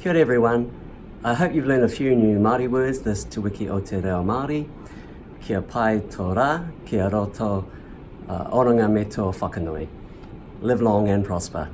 Kia ora everyone. I hope you've learned a few new Māori words this Te Wiki o Te Reo Māori. Kia pai tō rā, kia roto uh, oranga me tō whakanui. Live long and prosper.